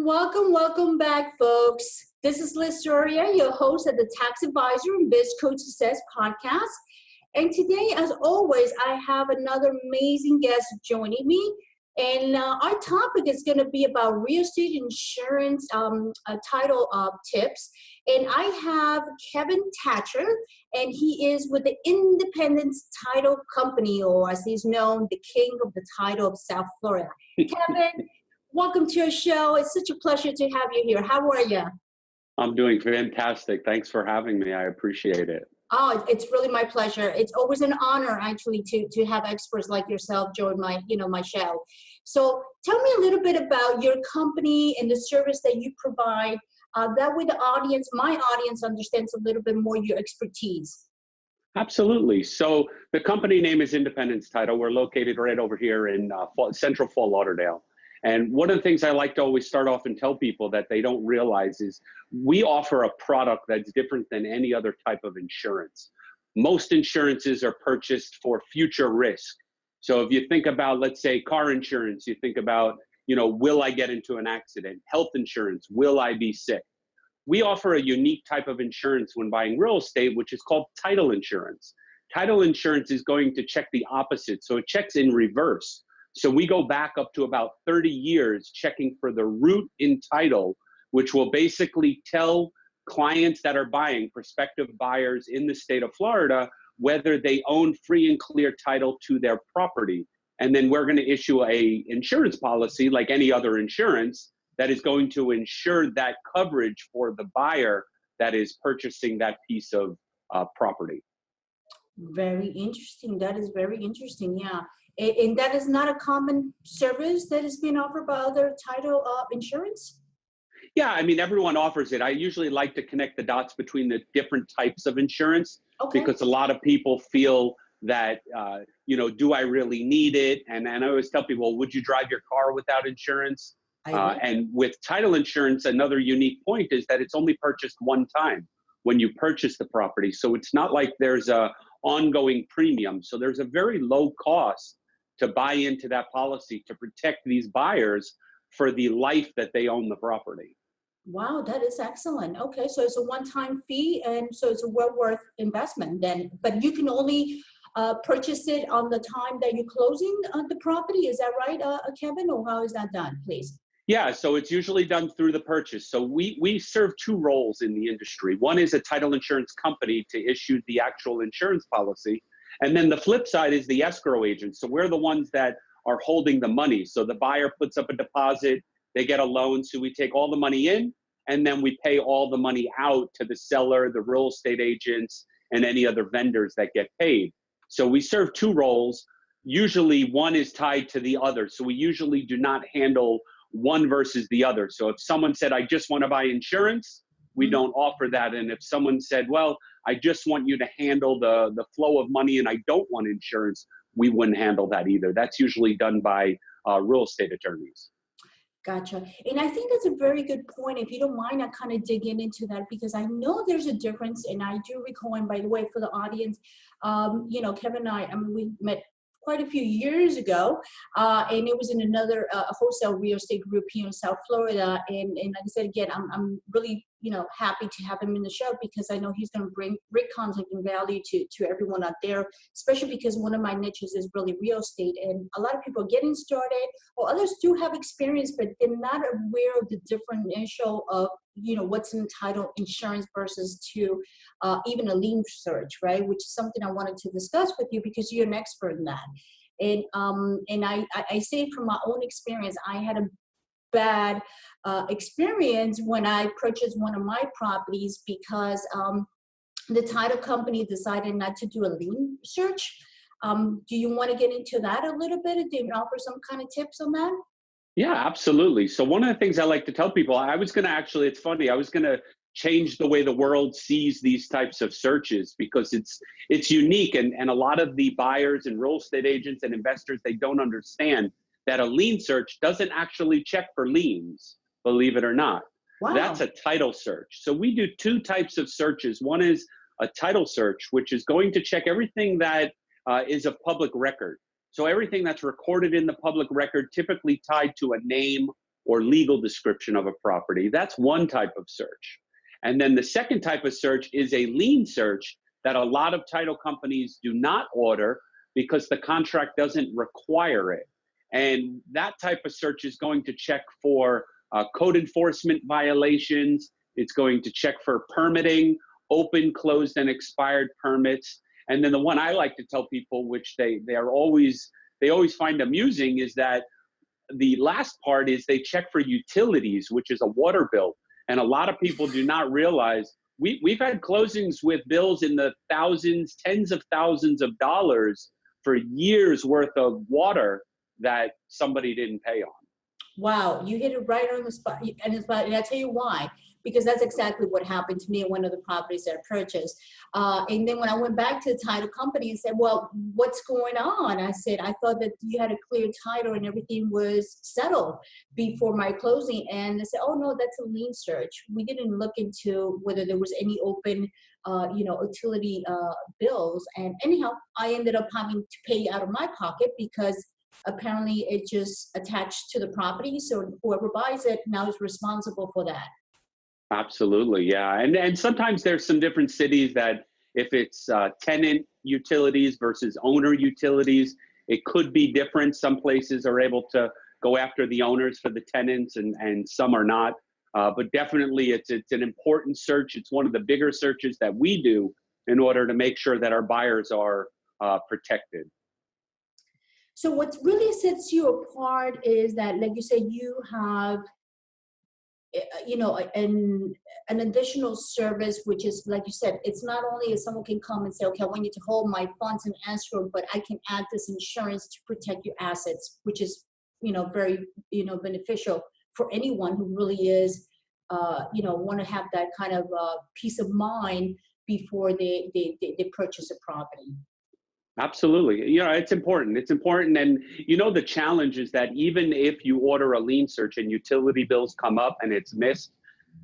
Welcome, welcome back, folks. This is Liz Soria, your host at the Tax Advisor and Biz Coach Success podcast. And today, as always, I have another amazing guest joining me. And uh, our topic is going to be about real estate insurance um, uh, title uh, tips. And I have Kevin Thatcher, and he is with the Independence Title Company, or as he's known, the king of the title of South Florida. Kevin, welcome to your show. It's such a pleasure to have you here. How are you? I'm doing fantastic. Thanks for having me. I appreciate it. Oh, it's really my pleasure. It's always an honor actually to to have experts like yourself join my, you know, my show. So tell me a little bit about your company and the service that you provide. Uh, that way the audience, my audience understands a little bit more your expertise. Absolutely. So the company name is Independence Title. We're located right over here in uh, Central Fort Lauderdale. And one of the things I like to always start off and tell people that they don't realize is we offer a product that's different than any other type of insurance. Most insurances are purchased for future risk. So if you think about, let's say, car insurance, you think about, you know, will I get into an accident? Health insurance, will I be sick? We offer a unique type of insurance when buying real estate, which is called title insurance. Title insurance is going to check the opposite. So it checks in reverse. So we go back up to about 30 years checking for the root in title, which will basically tell clients that are buying, prospective buyers in the state of Florida, whether they own free and clear title to their property. And then we're going to issue a insurance policy like any other insurance that is going to ensure that coverage for the buyer that is purchasing that piece of uh, property. Very interesting. That is very interesting. Yeah and that is not a common service that is being offered by other title uh, insurance? Yeah, I mean, everyone offers it. I usually like to connect the dots between the different types of insurance okay. because a lot of people feel that, uh, you know, do I really need it? And, and I always tell people, would you drive your car without insurance? Uh, and with title insurance, another unique point is that it's only purchased one time when you purchase the property. So it's not like there's a ongoing premium. So there's a very low cost to buy into that policy to protect these buyers for the life that they own the property. Wow, that is excellent. Okay, so it's a one-time fee, and so it's a well worth investment then. But you can only uh, purchase it on the time that you're closing uh, the property. Is that right, uh, uh, Kevin, or how is that done, please? Yeah, so it's usually done through the purchase. So we we serve two roles in the industry. One is a title insurance company to issue the actual insurance policy, and then the flip side is the escrow agent. So we're the ones that are holding the money. So the buyer puts up a deposit, they get a loan. So we take all the money in and then we pay all the money out to the seller, the real estate agents, and any other vendors that get paid. So we serve two roles. Usually one is tied to the other. So we usually do not handle one versus the other. So if someone said, I just want to buy insurance, we mm-hmm. don't offer that. And if someone said, well, I just want you to handle the, the flow of money and I don't want insurance, we wouldn't handle that either. That's usually done by uh, real estate attorneys. Gotcha. And I think that's a very good point. If you don't mind, I kind of dig in into that because I know there's a difference. And I do recall, and by the way, for the audience, um, you know, Kevin and I, I mean, we met quite a few years ago, uh, and it was in another uh, wholesale real estate group here in South Florida. And, and like I said again, I'm, I'm really you know happy to have him in the show because I know he's going to bring great content and value to to everyone out there. Especially because one of my niches is really real estate, and a lot of people are getting started, or others do have experience, but they're not aware of the differential of you know what's entitled insurance versus to uh, even a lien search, right? Which is something I wanted to discuss with you because you're an expert in that. And um, and I I say from my own experience, I had a bad uh, experience when I purchased one of my properties because um, the title company decided not to do a lien search. Um, do you want to get into that a little bit? Do you offer some kind of tips on that? Yeah, absolutely. So one of the things I like to tell people, I was going to actually, it's funny, I was going to change the way the world sees these types of searches because it's it's unique and, and a lot of the buyers and real estate agents and investors they don't understand that a lien search doesn't actually check for liens, believe it or not. Wow. That's a title search. So we do two types of searches. One is a title search, which is going to check everything that uh, is a public record. So everything that's recorded in the public record, typically tied to a name or legal description of a property. That's one type of search. And then the second type of search is a lien search that a lot of title companies do not order because the contract doesn't require it. And that type of search is going to check for uh, code enforcement violations. It's going to check for permitting, open, closed, and expired permits. And then the one I like to tell people, which they they are always they always find amusing, is that the last part is they check for utilities, which is a water bill. And a lot of people do not realize we, we've had closings with bills in the thousands, tens of thousands of dollars for years worth of water that somebody didn't pay on. Wow, you hit it right on the spot. And, and I'll tell you why because that's exactly what happened to me in one of the properties that I purchased. Uh, and then when I went back to the title company and said, well, what's going on? I said, I thought that you had a clear title and everything was settled before my closing. And they said, oh no, that's a lien search. We didn't look into whether there was any open uh, you know, utility uh, bills. And anyhow, I ended up having to pay out of my pocket because apparently it just attached to the property. So whoever buys it now is responsible for that. Absolutely, yeah. And and sometimes there's some different cities that if it's uh, tenant utilities versus owner utilities, it could be different. Some places are able to go after the owners for the tenants, and and some are not. Uh, but definitely, it's it's an important search. It's one of the bigger searches that we do in order to make sure that our buyers are uh, protected. So what really sets you apart is that, like you said, you have you know, an, an additional service, which is, like you said, it's not only if someone can come and say, okay, I want you to hold my funds in escrow, but I can add this insurance to protect your assets, which is, you know, very, you know, beneficial for anyone who really is, uh, you know, want to have that kind of uh, peace of mind before they, they, they, they purchase a property. Absolutely. You know, it's important. It's important. And you know, the challenge is that even if you order a lien search and utility bills come up and it's missed,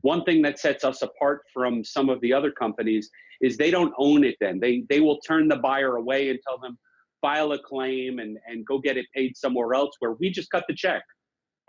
one thing that sets us apart from some of the other companies is they don't own it then. They they will turn the buyer away and tell them file a claim and, and go get it paid somewhere else where we just cut the check.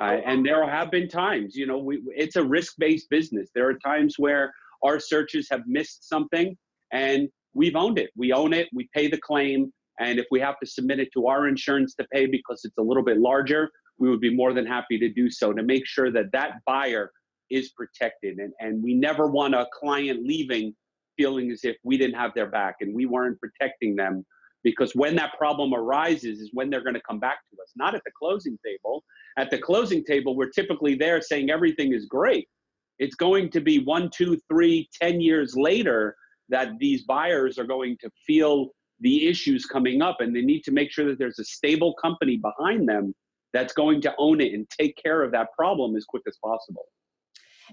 Uh, and there have been times, you know, we, it's a risk-based business. There are times where our searches have missed something and we've owned it. We own it. We pay the claim. And if we have to submit it to our insurance to pay because it's a little bit larger, we would be more than happy to do so to make sure that that buyer is protected. And, and we never want a client leaving feeling as if we didn't have their back and we weren't protecting them because when that problem arises is when they're going to come back to us, not at the closing table. At the closing table, we're typically there saying everything is great. It's going to be one, two, three, ten years later that these buyers are going to feel the issues coming up and they need to make sure that there's a stable company behind them that's going to own it and take care of that problem as quick as possible.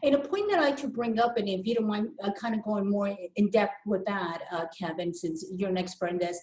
And a point that I to bring up, and if you don't mind uh, kind of going more in depth with that, uh, Kevin, since you're an expert in this,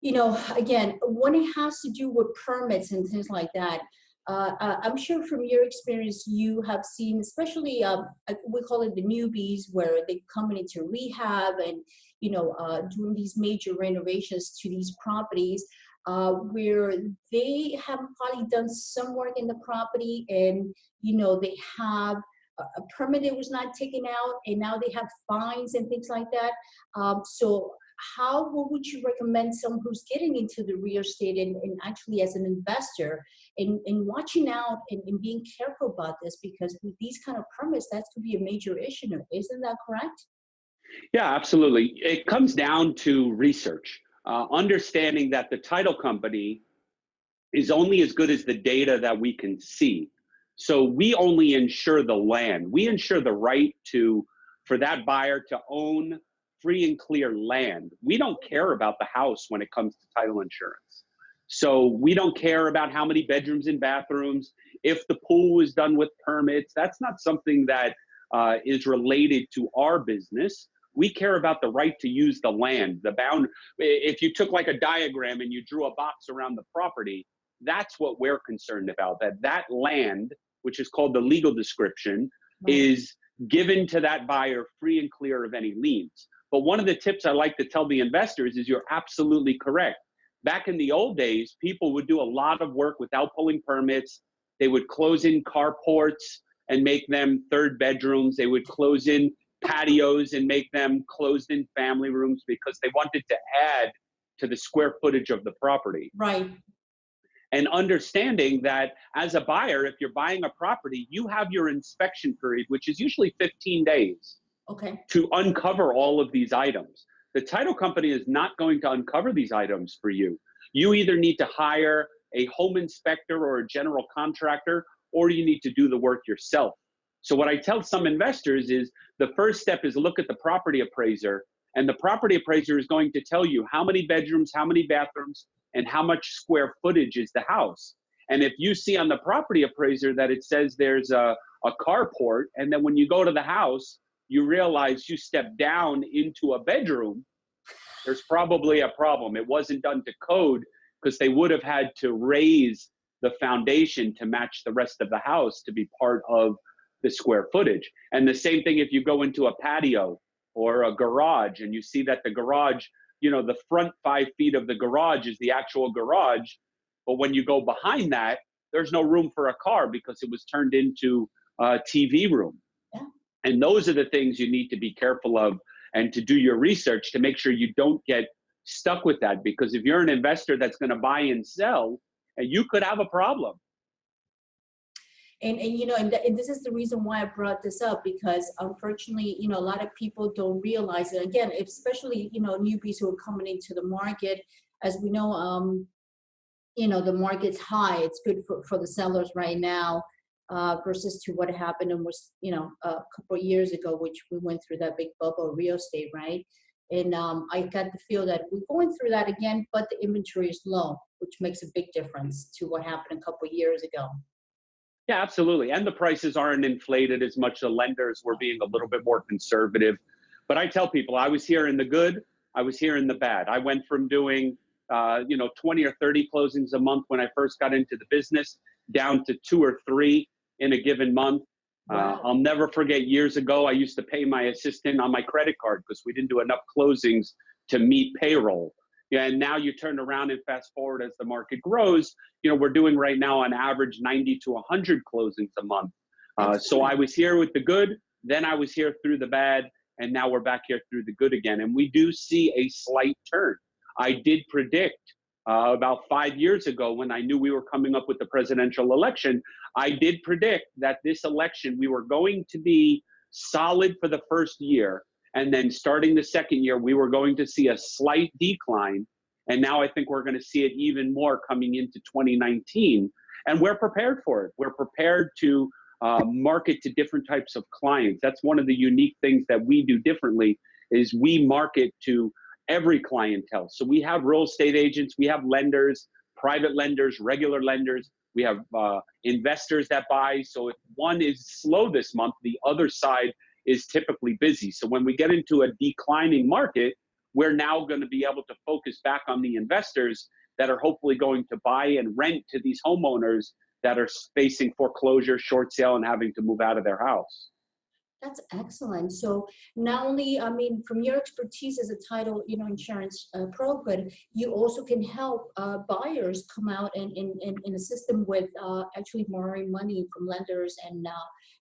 you know, again, when it has to do with permits and things like that, uh, uh I'm sure from your experience, you have seen, especially, um, uh, we call it the newbies, where they come into rehab and, you know, uh, doing these major renovations to these properties, uh, where they have probably done some work in the property and, you know, they have a permit that was not taken out and now they have fines and things like that. Um, so how would you recommend someone who's getting into the real estate and, and actually as an investor and, watching out and, and, being careful about this because with these kind of permits, that could be a major issue. Isn't that correct? Yeah, absolutely. It comes down to research, uh, understanding that the title company is only as good as the data that we can see. So we only insure the land. We insure the right to for that buyer to own free and clear land. We don't care about the house when it comes to title insurance. So we don't care about how many bedrooms and bathrooms, if the pool is done with permits. That's not something that uh, is related to our business. We care about the right to use the land, the bound. If you took like a diagram and you drew a box around the property, that's what we're concerned about. That that land, which is called the legal description, right. is given to that buyer free and clear of any liens. But one of the tips I like to tell the investors is you're absolutely correct. Back in the old days, people would do a lot of work without pulling permits. They would close in carports and make them third bedrooms. They would close in patios and make them closed in family rooms because they wanted to add to the square footage of the property. Right. And understanding that as a buyer, if you're buying a property, you have your inspection period, which is usually 15 days Okay. to uncover all of these items. The title company is not going to uncover these items for you. You either need to hire a home inspector or a general contractor, or you need to do the work yourself. So what I tell some investors is the first step is look at the property appraiser and the property appraiser is going to tell you how many bedrooms, how many bathrooms, and how much square footage is the house. And if you see on the property appraiser that it says there's a, a carport, and then when you go to the house, you realize you step down into a bedroom, there's probably a problem. It wasn't done to code because they would have had to raise the foundation to match the rest of the house to be part of the square footage. And the same thing if you go into a patio or a garage and you see that the garage, you know, the front five feet of the garage is the actual garage. But when you go behind that, there's no room for a car because it was turned into a TV room. And those are the things you need to be careful of and to do your research to make sure you don't get stuck with that. Because if you're an investor that's going to buy and sell, and you could have a problem. And, and you know, and, th and, this is the reason why I brought this up because unfortunately, you know, a lot of people don't realize it. Again, especially, you know, newbies who are coming into the market, as we know, um, you know, the market's high. It's good for, for the sellers right now uh, versus to what happened almost, you know, a couple years ago, which we went through that big bubble real estate, right? And um, I got the feel that we're going through that again, but the inventory is low, which makes a big difference to what happened a couple years ago. Yeah, absolutely. And the prices aren't inflated as much. The lenders were being a little bit more conservative. But I tell people, I was here in the good, I was here in the bad. I went from doing, uh, you know, 20 or 30 closings a month when I first got into the business down to two or three in a given month. Uh, wow. Uh, I'll never forget years ago, I used to pay my assistant on my credit card because we didn't do enough closings to meet payroll. Yeah, and now you turn around and fast forward as the market grows, you know, we're doing right now on average 90 to 100 closings a month. Uh, so I was here with the good, then I was here through the bad, and now we're back here through the good again. And we do see a slight turn. I did predict uh, about five years ago when I knew we were coming up with the presidential election, I did predict that this election we were going to be solid for the first year. And then starting the second year, we were going to see a slight decline. And now I think we're going to see it even more coming into 2019. And we're prepared for it. We're prepared to uh, market to different types of clients. That's one of the unique things that we do differently is we market to every clientele. So we have real estate agents, we have lenders, private lenders, regular lenders, we have uh, investors that buy. So if one is slow this month, the other side is typically busy. So when we get into a declining market, we're now going to be able to focus back on the investors that are hopefully going to buy and rent to these homeowners that are facing foreclosure, short sale, and having to move out of their house. That's excellent. So not only, I mean, from your expertise as a title, you know, insurance uh, but you also can help uh, buyers come out and in, in, in a system with uh, actually borrowing money from lenders and uh,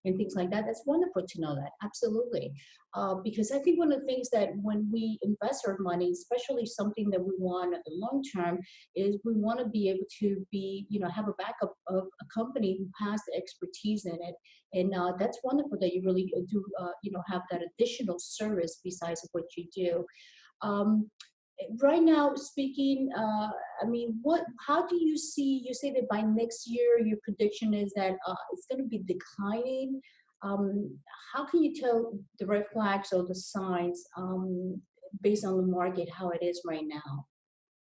and things like that. That's wonderful to know that. Absolutely. Uh, because I think one of the things that when we invest our money, especially something that we want long term, is we want to be able to be, you know, have a backup of a company who has the expertise in it. And uh, that's wonderful that you really do, uh, you know, have that additional service besides what you do. Um, right now speaking uh, i mean what how do you see you say that by next year your prediction is that uh, it's going to be declining. Um, how can you tell the red flags or the signs um, based on the market how it is right now?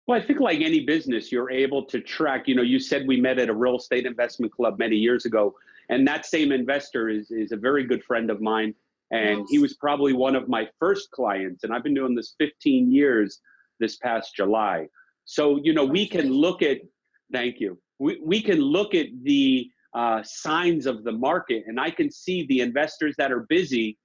Well i think like any business you're able to track you know you said we met at a real estate investment club many years ago and that same investor is, is a very good friend of mine and he was probably one of my first clients and i've been doing this 15 years this past July. So, you know, we can look at, thank you, we, we can look at the uh, signs of the market and I can see the investors that are busy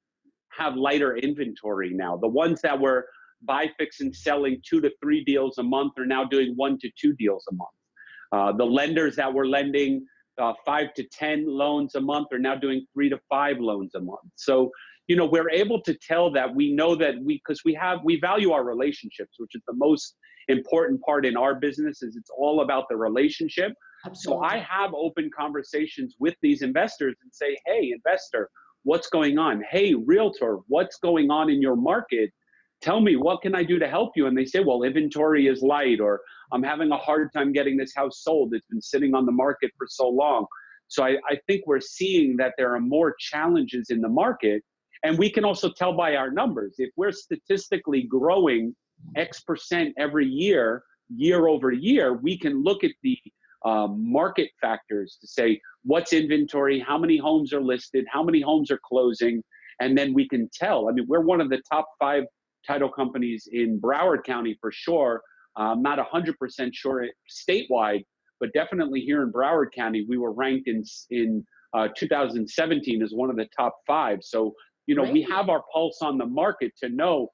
have lighter inventory now. The ones that were buy, fix, and selling two to three deals a month are now doing one to two deals a month. Uh, the lenders that were lending uh, five to 10 loans a month are now doing three to five loans a month. So, you know, we're able to tell that we know that we, because we have, we value our relationships, which is the most important part in our business is it's all about the relationship. Absolutely. So I have open conversations with these investors and say, hey, investor, what's going on? Hey, realtor, what's going on in your market? Tell me, what can I do to help you? And they say, well, inventory is light, or I'm having a hard time getting this house sold. It's been sitting on the market for so long. So I, I think we're seeing that there are more challenges in the market. And we can also tell by our numbers. If we're statistically growing X percent every year, year over year, we can look at the um, market factors to say what's inventory, how many homes are listed, how many homes are closing, and then we can tell. I mean, we're one of the top five title companies in Broward County for sure. I'm not 100% sure statewide, but definitely here in Broward County, we were ranked in in uh, 2017 as one of the top five. So you know, we have our pulse on the market to know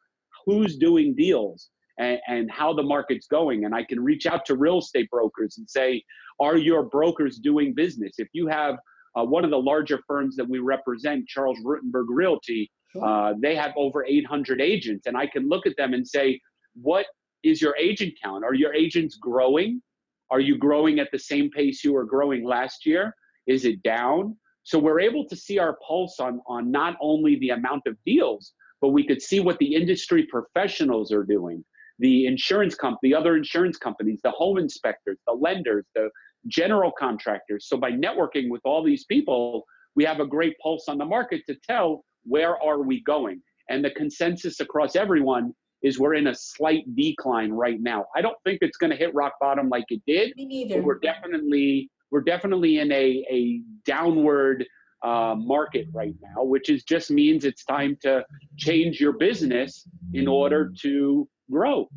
who's doing deals and, and how the market's going. And I can reach out to real estate brokers and say, are your brokers doing business? If you have uh, one of the larger firms that we represent, Charles Rutenberg Realty, uh, they have over 800 agents. And I can look at them and say, what is your agent count? Are your agents growing? Are you growing at the same pace you were growing last year? Is it down? So we're able to see our pulse on, on not only the amount of deals, but we could see what the industry professionals are doing the insurance company, the other insurance companies, the home inspectors, the lenders, the general contractors. So by networking with all these people, we have a great pulse on the market to tell where are we going. And the consensus across everyone is we're in a slight decline right now. I don't think it's going to hit rock bottom like it did. Me neither. we're definitely we're definitely in a a downward uh, market right now, which is just means it's time to change your business in order to grow.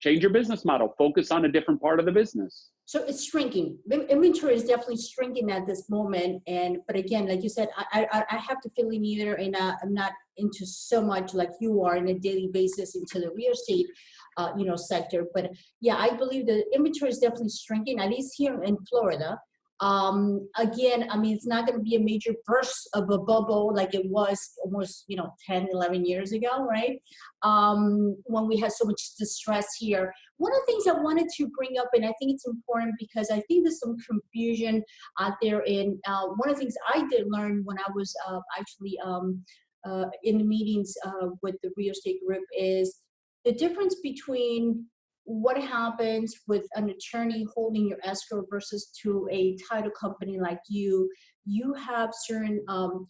Change your business model. Focus on a different part of the business. So it's shrinking. Inventory is definitely shrinking at this moment. And but again, like you said, I I, I have to fill in either, and uh, I'm not into so much like you are in a daily basis into the real estate, uh, you know, sector. But yeah, I believe the inventory is definitely shrinking, at least here in Florida. Um, again, I mean, it's not going to be a major burst of a bubble like it was almost, you know, 10, 11 years ago, right? Um, when we had so much distress here. One of the things I wanted to bring up, and I think it's important because I think there's some confusion out there in, uh, one of the things I did learn when I was uh, actually um, uh, in the meetings uh, with the real estate group is the difference between what happens with an attorney holding your escrow versus to a title company like you you have certain um,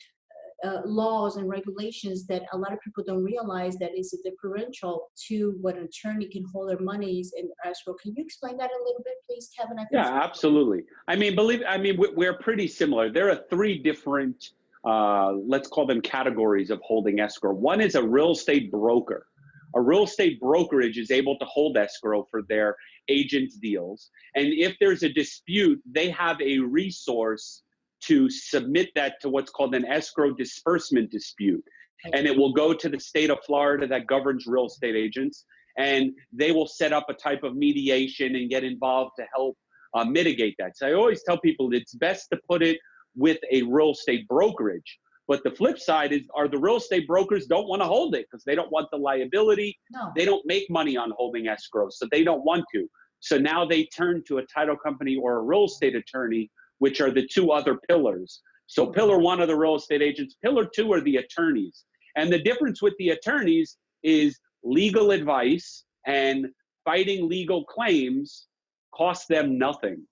uh, laws and regulations that a lot of people don't realize that is a differential to what an attorney can hold their monies in escrow. Can you explain that a little bit, please, Kevin? I yeah, absolutely. I mean, believe I mean we're pretty similar. There are three different, uh, let's call them categories of holding escrow. One is a real estate broker a real estate brokerage is able to hold escrow for their agents deals. And if there's a dispute they have a resource to submit that to what's called an escrow disbursement dispute. And it will go to the state of florida that governs real estate agents and they will set up a type of mediation and get involved to help uh, mitigate that. So i always tell people it's best to put it with a real estate brokerage but the flip side is, are the real estate brokers don't want to hold it because they don't want the liability. No. They don't make money on holding escrow, so they don't want to. So now they turn to a title company or a real estate attorney, which are the two other pillars. So pillar one are the real estate agents. Pillar two are the attorneys. And the difference with the attorneys is legal advice and fighting legal claims cost them nothing.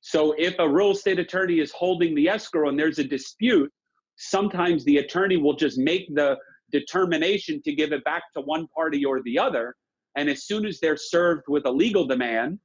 So if a real estate attorney is holding the escrow and there's a dispute, sometimes the attorney will just make the determination to give it back to one party or the other. And as soon as they're served with a legal demand,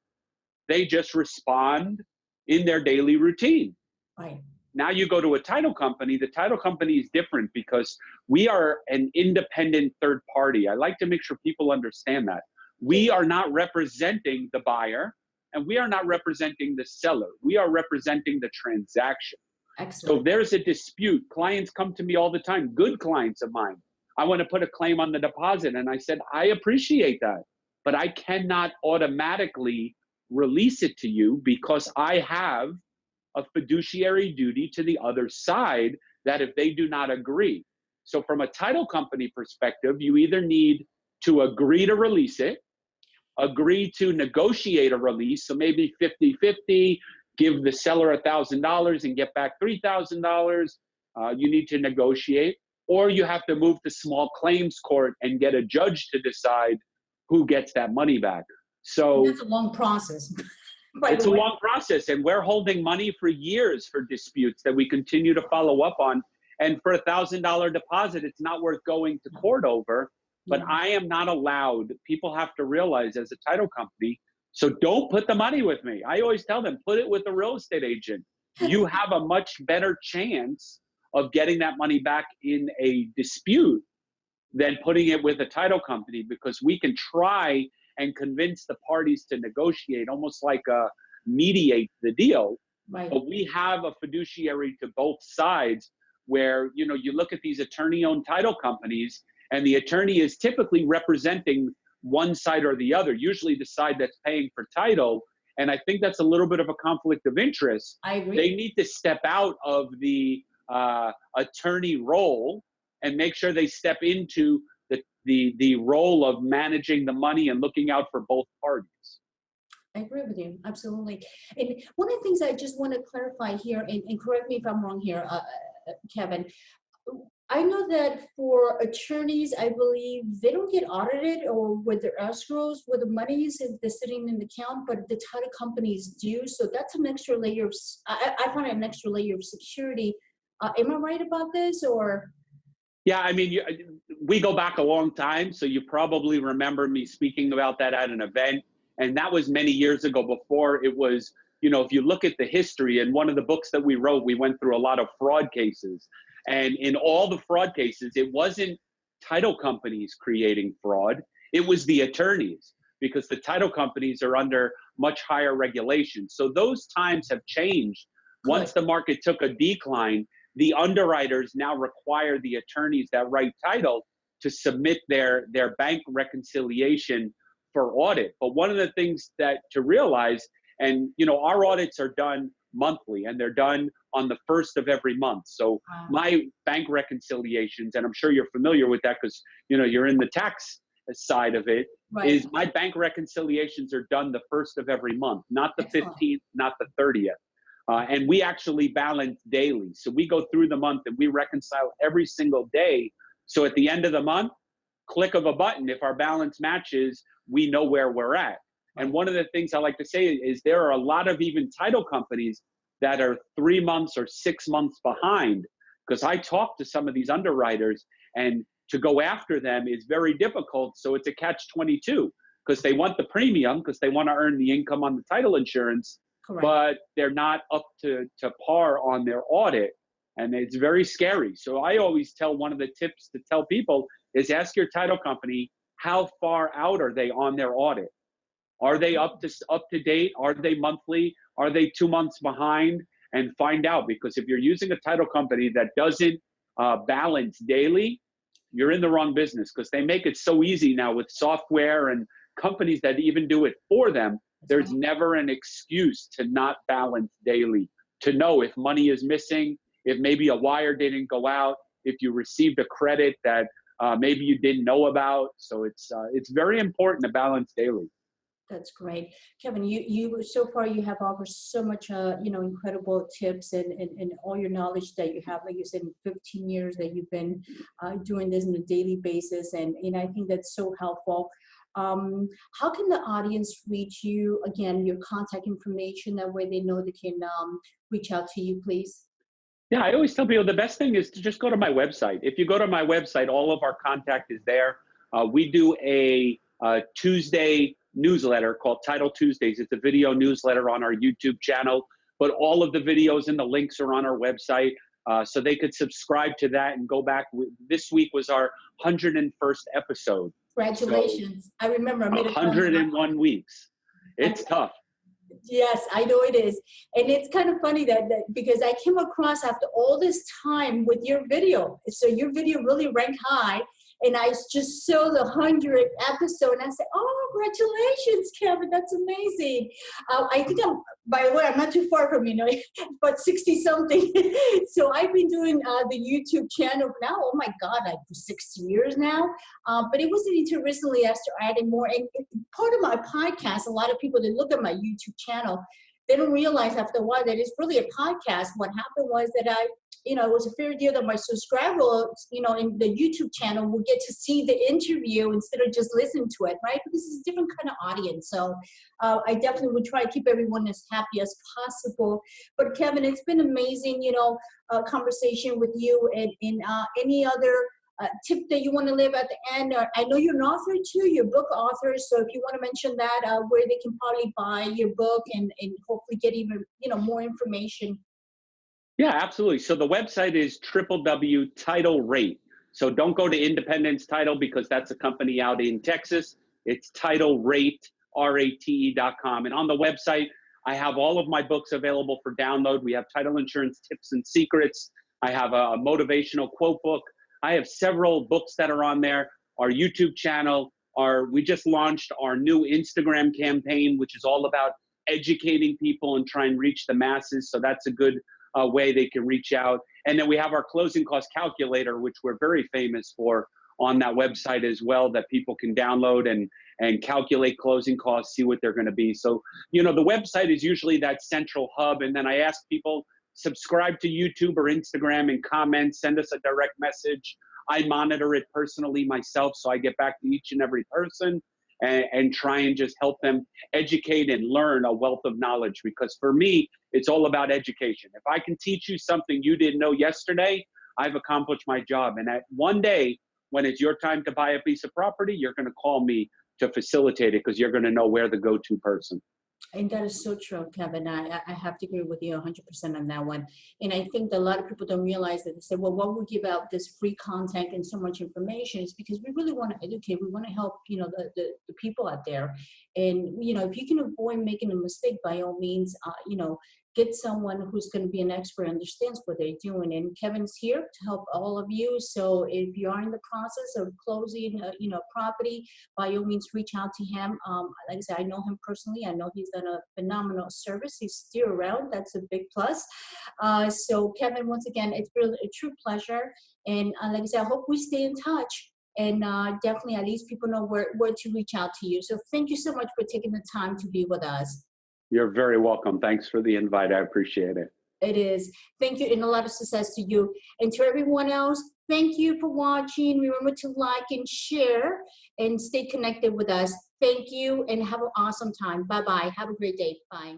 they just respond in their daily routine. Right. Now you go to a title company, the title company is different because we are an independent third party. I like to make sure people understand that. We are not representing the buyer and we are not representing the seller. We are representing the transaction. Excellent. So there's a dispute. Clients come to me all the time, good clients of mine. I want to put a claim on the deposit. And I said, I appreciate that, but I cannot automatically release it to you because I have a fiduciary duty to the other side that if they do not agree. So, from a title company perspective, you either need to agree to release it, agree to negotiate a release, so maybe 50 50, give the seller $1,000 and get back $3,000. Uh, you need to negotiate, or you have to move to small claims court and get a judge to decide who gets that money back. So That's a long process. it's a long process, and we're holding money for years for disputes that we continue to follow up on. And for a thousand dollar deposit, it's not worth going to court over. But Yeah. I am not allowed. People have to realize as a title company. So don't put the money with me. I always tell them, put it with a real estate agent. You have a much better chance of getting that money back in a dispute than putting it with a title company because we can try and convince the parties to negotiate, almost like a mediate the deal. Right. But we have a fiduciary to both sides where, you know, you look at these attorney owned title companies and the attorney is typically representing one side or the other, usually the side that's paying for title. And I think that's a little bit of a conflict of interest. I agree. They need to step out of the uh, attorney role and make sure they step into the, the, the role of managing the money and looking out for both parties. I agree with you, absolutely. And one of the things I just want to clarify here, and, and correct me if I'm wrong here, uh, uh, Kevin. I know that for attorneys, I believe they don't get audited or with their escrows, with the monies if they're sitting in the account, but the title companies do. So that's an extra layer of, I, I find an extra layer of security. Uh, am I right about this or? Yeah, I mean, you, we go back a long time, so you probably remember me speaking about that at an event. And that was many years ago before it was, you know, if you look at the history, and one of the books that we wrote, we went through a lot of fraud cases. And in all the fraud cases, it wasn't title companies creating fraud, it was the attorneys because the title companies are under much higher regulation. So those times have changed. Once the market took a decline, the underwriters now require the attorneys that write title to submit their their bank reconciliation for audit. But one of the things that to realize, and you know, our audits are done monthly and they're done on the first of every month. So uh, my bank reconciliations, and I'm sure you're familiar with that because you know you're in the tax side of it, Right, is my bank reconciliations are done the first of every month, not the Excellent. 15th, not the 30th. Uh, and we actually balance daily. So we go through the month and we reconcile every single day. So at the end of the month, click of a button, if our balance matches, we know where we're at. And one of the things I like to say is there are a lot of even title companies that are three months or six months behind. Because I talk to some of these underwriters and to go after them is very difficult. So it's a catch 22 because they want the premium because they want to earn the income on the title insurance, correct. but they're not up to, to par on their audit. And it's very scary. So I always tell one of the tips to tell people is ask your title company how far out are they on their audit? Are they up to up to date? Are they monthly? Are they two months behind? And find out because if you're using a title company that doesn't uh, balance daily, you're in the wrong business because they make it so easy now with software and companies that even do it for them. There's never an excuse to not balance daily, to know if money is missing, if maybe a wire didn't go out, if you received a credit that uh, maybe you didn't know about. So it's uh, it's very important to balance daily. That's great. Kevin, you, you, so far you have offered so much, uh, you know, incredible tips and, and, and all your knowledge that you have, like you said, in 15 years that you've been uh, doing this on a daily basis. And, and I think that's so helpful. Um, how can the audience reach you? Again, your contact information, that way they know they can um, reach out to you, please. Yeah, I always tell people the best thing is to just go to my website. If you go to my website, all of our contact is there. Uh, we do a, uh Tuesday newsletter called Title Tuesdays. It's a video newsletter on our YouTube channel, but all of the videos and the links are on our website. Uh, so they could subscribe to that and go back. This week was our 101st episode. Congratulations. I remember I made a 101 weeks. It's tough. Yes, I know it is. And it's kind of funny that, that because I came across after all this time with your video. So your video really ranked high. And I just saw the 100th episode and I said, oh, congratulations, Kevin, that's amazing. Uh, I think I'm, by the way, I'm not too far from you know, but 60 something. so I've been doing uh, the YouTube channel now, oh my God, like for six years now. Uh, but it wasn't until recently I started adding more. And part of my podcast, a lot of people that look at my YouTube channel, they don't realize after a while that it's really a podcast. What happened was that I, you know, it was a fair deal that my subscribers, you know, in the YouTube channel will get to see the interview instead of just listen to it, right? Because it's a different kind of audience. So uh, I definitely would try to keep everyone as happy as possible. But Kevin, it's been amazing, you know, uh, conversation with you and, and uh, any other uh, tip that you want to leave at the end? Uh, I know you're an author too, you're book author, so if you want to mention that, uh, where they can probably buy your book and, and hopefully get even you know more information. Yeah, absolutely. So the website is title rate. So don't go to Independence Title because that's a company out in Texas. It's title rate, R-A-T-E.com. And on the website, I have all of my books available for download. We have title insurance tips and secrets. I have a motivational quote book. I have several books that are on there. Our YouTube channel, our we just launched our new Instagram campaign, which is all about educating people and try and reach the masses. So that's a good uh, way they can reach out. And then we have our closing cost calculator, which we're very famous for on that website as well that people can download and and calculate closing costs see what they're going to be so you know the website is usually that central hub and then i ask people subscribe to YouTube or Instagram and comment, send us a direct message. I monitor it personally myself, so I get back to each and every person and, and, try and just help them educate and learn a wealth of knowledge. Because for me, it's all about education. If I can teach you something you didn't know yesterday, I've accomplished my job. And at one day, when it's your time to buy a piece of property, you're going to call me to facilitate it because you're going to know where the go-to person. And that is so true, Kevin. I, I have to agree with you 100% on that one. And I think that a lot of people don't realize that they say, well, what we give out this free content and so much information is because we really want to educate. We want to help, you know, the, the, the people out there. And, you know, if you can avoid making a mistake, by all means, uh, you know, get someone who's going to be an expert, understands what they're doing. And Kevin's here to help all of you. So if you are in the process of closing, a, you know, property, by all means, reach out to him. Um, like I said, I know him personally. I know he's done a phenomenal service. He's still around. That's a big plus. Uh, so Kevin, once again, it's really a true pleasure. And uh, like I said, I hope we stay in touch and uh, definitely at least people know where, where to reach out to you. So thank you so much for taking the time to be with us. You're very welcome. Thanks for the invite. I appreciate it. It is. Thank you and a lot of success to you. And to everyone else, thank you for watching. Remember to like and share and stay connected with us. Thank you and have an awesome time. Bye-bye. Have a great day. Bye.